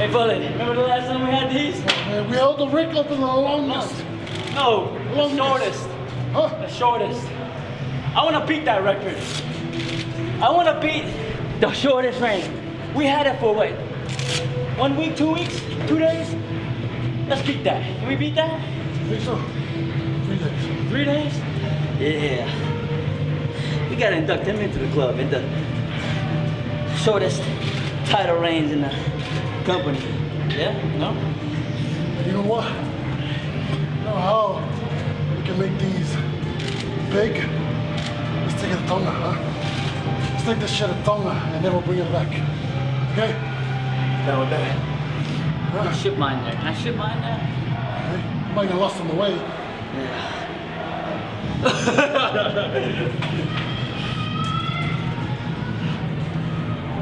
Hey, Bullet, remember the last time we had these? Man, we held the record for the longest. No, the Longest. shortest. Huh? The shortest. I want to beat that record. I want to beat the shortest reign. We had it for what? One week, two weeks, two days? Let's beat that. Can we beat that? I Think so? Three days. Three days? Yeah. We gotta induct him into the club in the shortest title reigns in the company. Yeah? No? You know what? You know how we can make these big? Let's take it to Tonga, huh? Let's take this shit to Tonga and then we'll bring it back. Okay? Down with that. Can I ship mine there? Can I ship mine there? Okay? Might get lost on the way. Yeah.